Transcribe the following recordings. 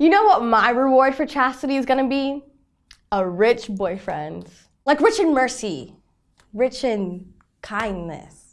You know what my reward for chastity is gonna be? A rich boyfriend. Like rich in mercy, rich in kindness.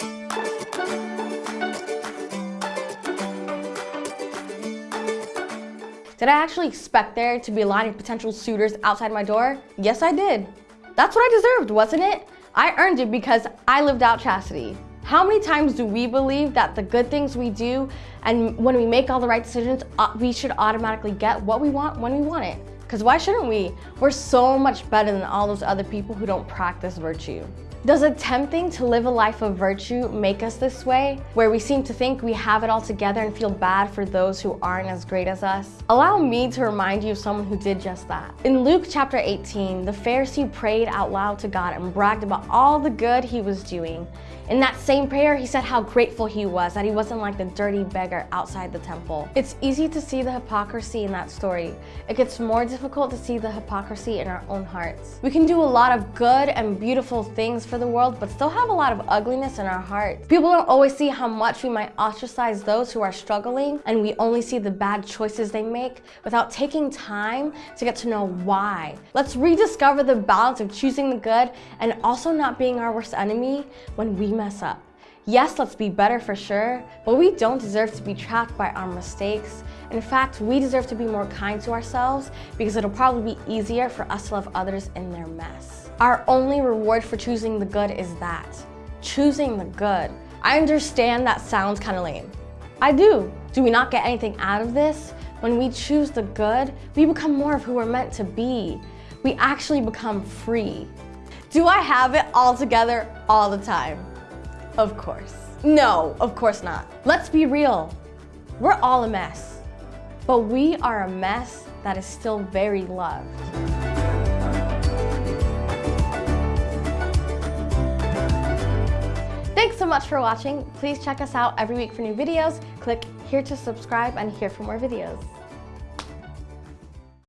Did I actually expect there to be a line of potential suitors outside my door? Yes, I did. That's what I deserved, wasn't it? I earned it because I lived out chastity. How many times do we believe that the good things we do and when we make all the right decisions, uh, we should automatically get what we want when we want it? Because why shouldn't we? We're so much better than all those other people who don't practice virtue. Does attempting to live a life of virtue make us this way, where we seem to think we have it all together and feel bad for those who aren't as great as us? Allow me to remind you of someone who did just that. In Luke chapter 18, the Pharisee prayed out loud to God and bragged about all the good he was doing. In that same prayer, he said how grateful he was that he wasn't like the dirty beggar outside the temple. It's easy to see the hypocrisy in that story. It gets more difficult to see the hypocrisy in our own hearts. We can do a lot of good and beautiful things for the world, but still have a lot of ugliness in our hearts. People don't always see how much we might ostracize those who are struggling, and we only see the bad choices they make without taking time to get to know why. Let's rediscover the balance of choosing the good and also not being our worst enemy when we mess up. Yes, let's be better for sure, but we don't deserve to be trapped by our mistakes. In fact, we deserve to be more kind to ourselves because it'll probably be easier for us to love others in their mess. Our only reward for choosing the good is that, choosing the good. I understand that sounds kind of lame. I do. Do we not get anything out of this? When we choose the good, we become more of who we're meant to be. We actually become free. Do I have it all together all the time? Of course. No, of course not. Let's be real. We're all a mess, but we are a mess that is still very loved. Thanks so much for watching. Please check us out every week for new videos. Click here to subscribe and here for more videos.